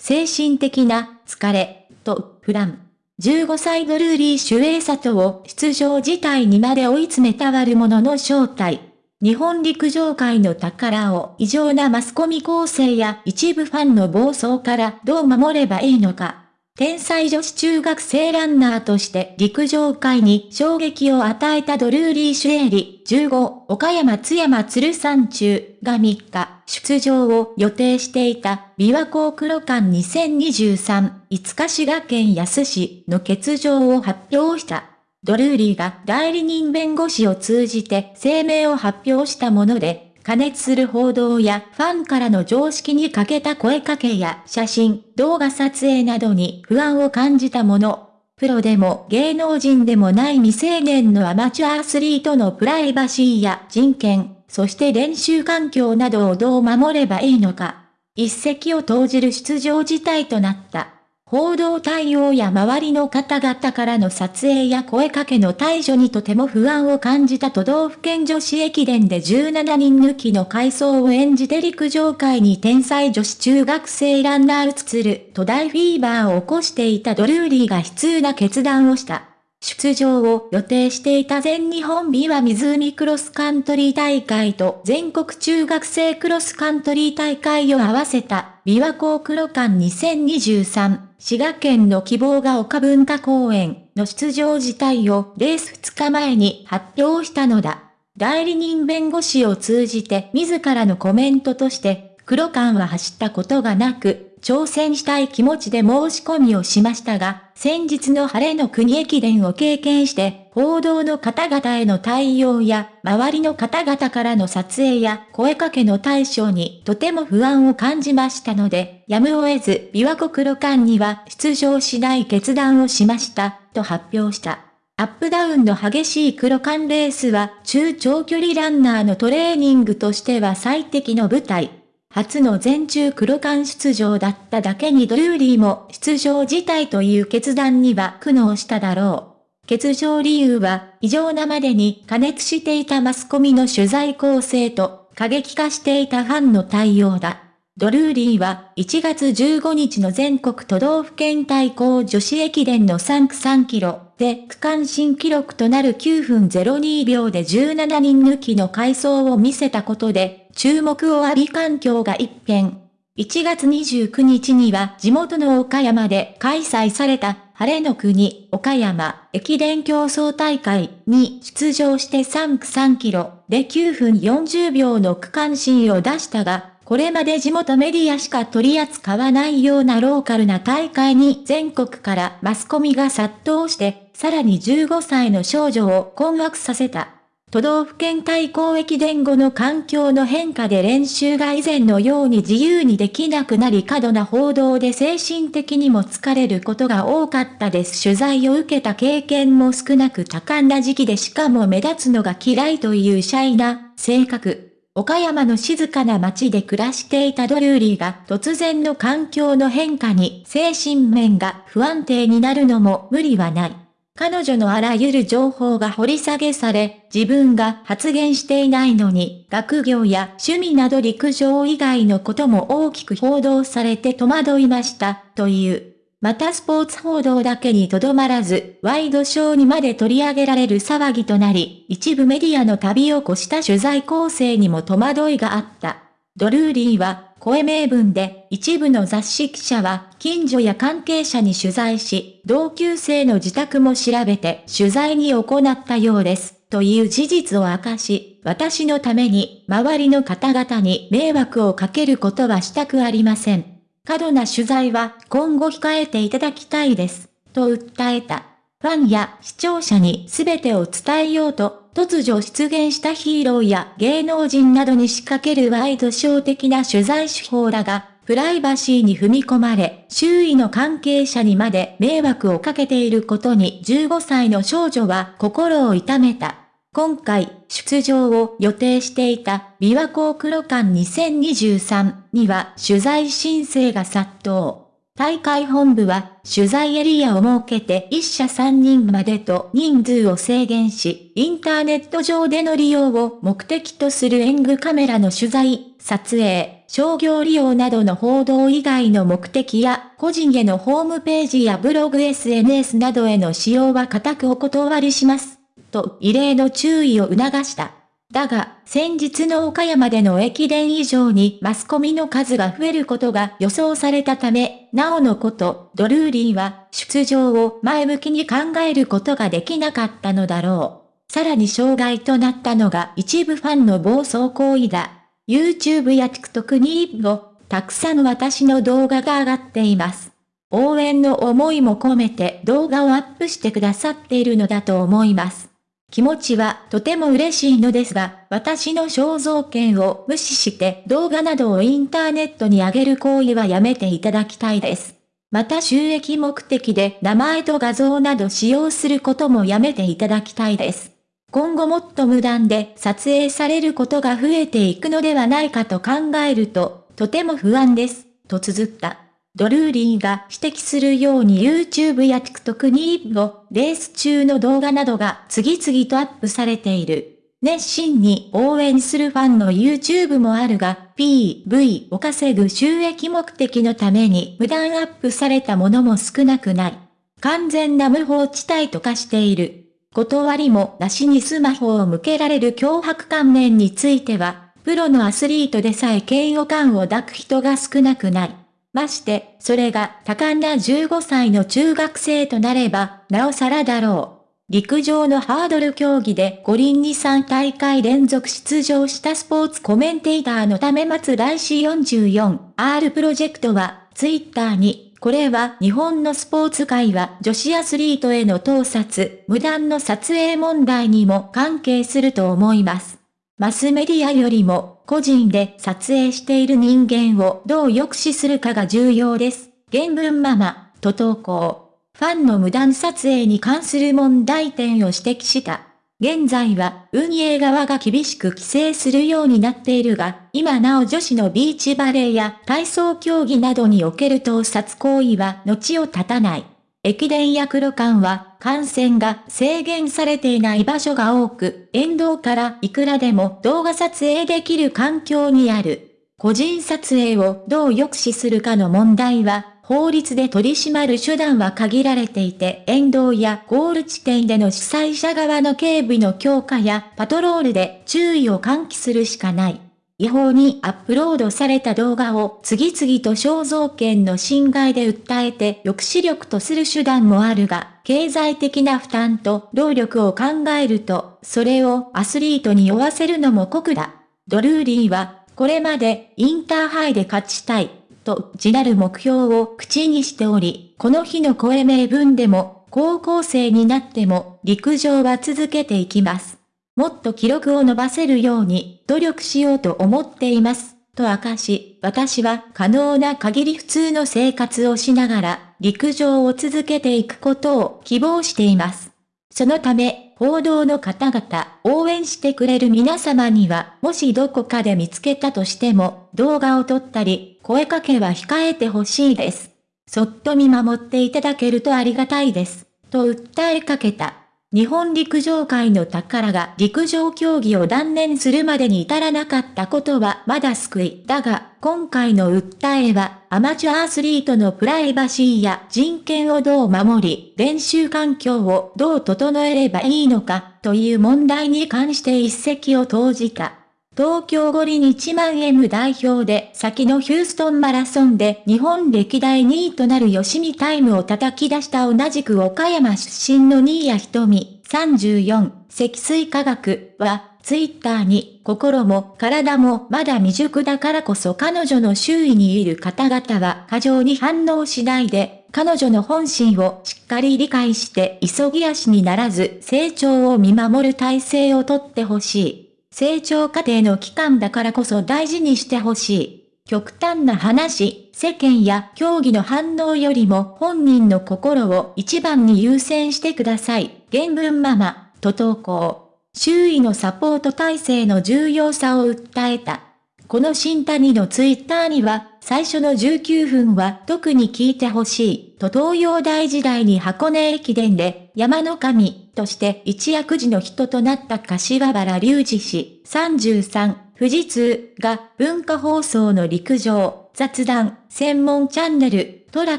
精神的な疲れ、と、フラン。15歳ドルーリー主演里を出場自体にまで追い詰めた悪者の正体。日本陸上界の宝を異常なマスコミ構成や一部ファンの暴走からどう守ればいいのか。天才女子中学生ランナーとして陸上界に衝撃を与えたドルーリー・シュエリ、15、岡山津山鶴山中が3日、出場を予定していた、琵琶湖黒館2023、五日滋賀県安市の欠場を発表した。ドルーリーが代理人弁護士を通じて声明を発表したもので、加熱する報道やファンからの常識に欠けた声かけや写真、動画撮影などに不安を感じたもの。プロでも芸能人でもない未成年のアマチュアアスリートのプライバシーや人権、そして練習環境などをどう守ればいいのか。一石を投じる出場事態となった。報道対応や周りの方々からの撮影や声かけの対処にとても不安を感じた都道府県女子駅伝で17人抜きの回走を演じて陸上界に天才女子中学生ランナーうつつると大フィーバーを起こしていたドルーリーが悲痛な決断をした。出場を予定していた全日本美和湖クロスカントリー大会と全国中学生クロスカントリー大会を合わせた琵琶湖黒館2023滋賀県の希望が丘文化公園の出場自体をレース2日前に発表したのだ。代理人弁護士を通じて自らのコメントとして黒間は走ったことがなく、挑戦したい気持ちで申し込みをしましたが、先日の晴れの国駅伝を経験して、報道の方々への対応や、周りの方々からの撮影や声かけの対象にとても不安を感じましたので、やむを得ず、琵琶湖黒館には出場しない決断をしました、と発表した。アップダウンの激しい黒缶レースは中長距離ランナーのトレーニングとしては最適の舞台。初の全中黒冠出場だっただけにドルーリーも出場自体という決断には苦悩しただろう。欠場理由は異常なまでに加熱していたマスコミの取材構成と過激化していたファンの対応だ。ドルーリーは1月15日の全国都道府県対抗女子駅伝の3区3キロで区間新記録となる9分02秒で17人抜きの回走を見せたことで注目を浴び環境が一変。1月29日には地元の岡山で開催された晴れの国岡山駅伝競争大会に出場して3区3キロで9分40秒の区間新を出したが、これまで地元メディアしか取り扱わないようなローカルな大会に全国からマスコミが殺到して、さらに15歳の少女を困惑させた。都道府県対抗駅伝後の環境の変化で練習が以前のように自由にできなくなり過度な報道で精神的にも疲れることが多かったです。取材を受けた経験も少なく多感な時期でしかも目立つのが嫌いというシャイな性格。岡山の静かな街で暮らしていたドルーリーが突然の環境の変化に精神面が不安定になるのも無理はない。彼女のあらゆる情報が掘り下げされ、自分が発言していないのに、学業や趣味など陸上以外のことも大きく報道されて戸惑いました、という。またスポーツ報道だけにとどまらず、ワイドショーにまで取り上げられる騒ぎとなり、一部メディアの旅を越した取材構成にも戸惑いがあった。ドルーリーは、声名文で、一部の雑誌記者は、近所や関係者に取材し、同級生の自宅も調べて取材に行ったようです、という事実を明かし、私のために、周りの方々に迷惑をかけることはしたくありません。過度な取材は今後控えていただきたいです、と訴えた。ファンや視聴者に全てを伝えようと、突如出現したヒーローや芸能人などに仕掛けるワイドショー的な取材手法らが、プライバシーに踏み込まれ、周囲の関係者にまで迷惑をかけていることに15歳の少女は心を痛めた。今回、出場を予定していた、琵琶湖黒館2023には取材申請が殺到。大会本部は取材エリアを設けて1社3人までと人数を制限し、インターネット上での利用を目的とする演具カメラの取材、撮影、商業利用などの報道以外の目的や、個人へのホームページやブログ SNS などへの使用は固くお断りします。と、異例の注意を促した。だが、先日の岡山での駅伝以上にマスコミの数が増えることが予想されたため、なおのこと、ドルーリーは出場を前向きに考えることができなかったのだろう。さらに障害となったのが一部ファンの暴走行為だ。YouTube や TikTok にも、たくさん私の動画が上がっています。応援の思いも込めて動画をアップしてくださっているのだと思います。気持ちはとても嬉しいのですが、私の肖像権を無視して動画などをインターネットに上げる行為はやめていただきたいです。また収益目的で名前と画像など使用することもやめていただきたいです。今後もっと無断で撮影されることが増えていくのではないかと考えると、とても不安です、と綴った。ドルーリーが指摘するように YouTube や TikTok にをレース中の動画などが次々とアップされている。熱心に応援するファンの YouTube もあるが、PV を稼ぐ収益目的のために無断アップされたものも少なくない。完全な無法地帯と化している。断りもなしにスマホを向けられる脅迫観念については、プロのアスリートでさえ嫌悪感を抱く人が少なくない。まして、それが多感な15歳の中学生となれば、なおさらだろう。陸上のハードル競技で五輪に3大会連続出場したスポーツコメンテーターのため待つ来週 44R プロジェクトは、ツイッターにこれは日本のスポーツ界は女子アスリートへの盗撮、無断の撮影問題にも関係すると思います。マスメディアよりも個人で撮影している人間をどう抑止するかが重要です。原文ママ、と投稿。ファンの無断撮影に関する問題点を指摘した。現在は運営側が厳しく規制するようになっているが、今なお女子のビーチバレーや体操競技などにおける盗撮行為は後を絶たない。駅伝や黒館は感染が制限されていない場所が多く、沿道からいくらでも動画撮影できる環境にある。個人撮影をどう抑止するかの問題は法律で取り締まる手段は限られていて、沿道やゴール地点での主催者側の警備の強化やパトロールで注意を喚起するしかない。違法にアップロードされた動画を次々と肖像権の侵害で訴えて抑止力とする手段もあるが、経済的な負担と労力を考えると、それをアスリートに負わせるのも酷だ。ドルーリーは、これまでインターハイで勝ちたい。と、自なる目標を口にしており、この日の声名文でも、高校生になっても、陸上は続けていきます。もっと記録を伸ばせるように、努力しようと思っています。と明かし、私は可能な限り普通の生活をしながら、陸上を続けていくことを希望しています。そのため、報道の方々、応援してくれる皆様には、もしどこかで見つけたとしても、動画を撮ったり、声かけは控えてほしいです。そっと見守っていただけるとありがたいです。と訴えかけた。日本陸上界の宝が陸上競技を断念するまでに至らなかったことはまだ救い。だが、今回の訴えは、アマチュアアスリートのプライバシーや人権をどう守り、練習環境をどう整えればいいのか、という問題に関して一石を投じた。東京五輪1万 M 代表で先のヒューストンマラソンで日本歴代2位となる吉見タイムを叩き出した同じく岡山出身の新谷瞳34積水化学はツイッターに心も体もまだ未熟だからこそ彼女の周囲にいる方々は過剰に反応しないで彼女の本心をしっかり理解して急ぎ足にならず成長を見守る体制をとってほしい。成長過程の期間だからこそ大事にしてほしい。極端な話、世間や競技の反応よりも本人の心を一番に優先してください。原文ママ、と投稿。周囲のサポート体制の重要さを訴えた。この新谷のツイッターには、最初の19分は特に聞いてほしい、と東洋大時代に箱根駅伝で、山の神、として一躍時の人となった柏原隆二氏、33、富士通が文化放送の陸上、雑談、専門チャンネル、トラッ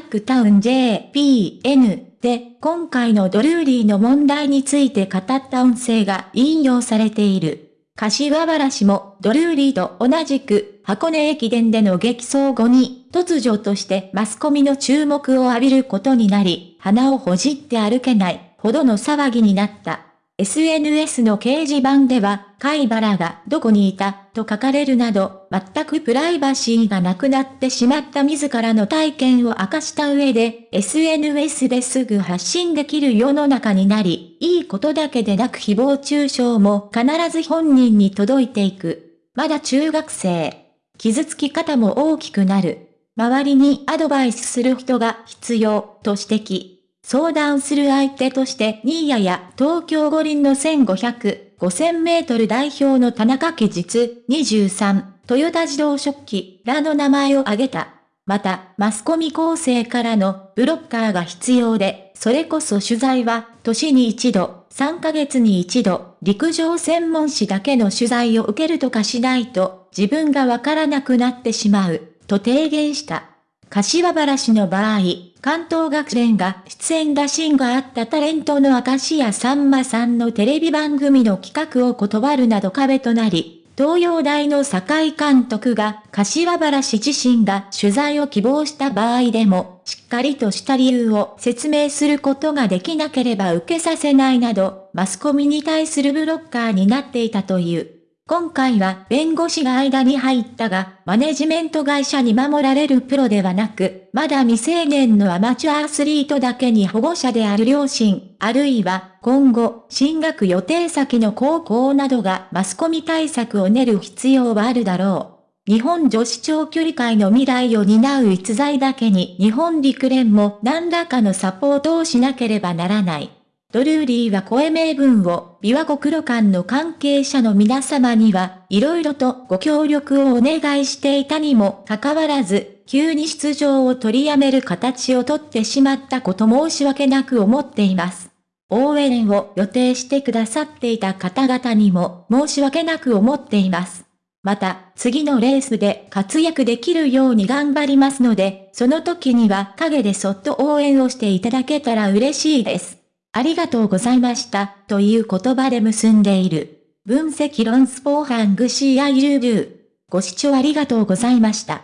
クタウン JPN で今回のドルーリーの問題について語った音声が引用されている。柏原氏もドルーリーと同じく箱根駅伝での激走後に突如としてマスコミの注目を浴びることになり、鼻をほじって歩けないほどの騒ぎになった。SNS の掲示板では、貝原がどこにいたと書かれるなど、全くプライバシーがなくなってしまった自らの体験を明かした上で、SNS ですぐ発信できる世の中になり、いいことだけでなく誹謗中傷も必ず本人に届いていく。まだ中学生。傷つき方も大きくなる。周りにアドバイスする人が必要、と指摘。相談する相手として、新谷や東京五輪の1500、5000メートル代表の田中家実23、トヨタ自動食器らの名前を挙げた。また、マスコミ構成からのブロッカーが必要で、それこそ取材は、年に一度、3ヶ月に一度、陸上専門誌だけの取材を受けるとかしないと、自分がわからなくなってしまう、と提言した。柏原氏の場合、関東学連が出演打診があったタレントの明石家さんまさんのテレビ番組の企画を断るなど壁となり、東洋大の酒井監督が柏原氏自身が取材を希望した場合でも、しっかりとした理由を説明することができなければ受けさせないなど、マスコミに対するブロッカーになっていたという。今回は弁護士が間に入ったが、マネジメント会社に守られるプロではなく、まだ未成年のアマチュアアスリートだけに保護者である両親、あるいは今後、進学予定先の高校などがマスコミ対策を練る必要はあるだろう。日本女子長距離界の未来を担う逸材だけに日本陸連も何らかのサポートをしなければならない。ドルーリーは声名分を、琵琶湖黒館の関係者の皆様には、色々とご協力をお願いしていたにもかかわらず、急に出場を取りやめる形をとってしまったこと申し訳なく思っています。応援を予定してくださっていた方々にも申し訳なく思っています。また、次のレースで活躍できるように頑張りますので、その時には陰でそっと応援をしていただけたら嬉しいです。ありがとうございました、という言葉で結んでいる。分析論スポーハングシーアユービュー。ご視聴ありがとうございました。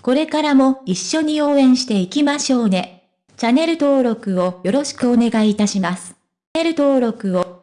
これからも一緒に応援していきましょうね。チャンネル登録をよろしくお願いいたします。チャンネル登録を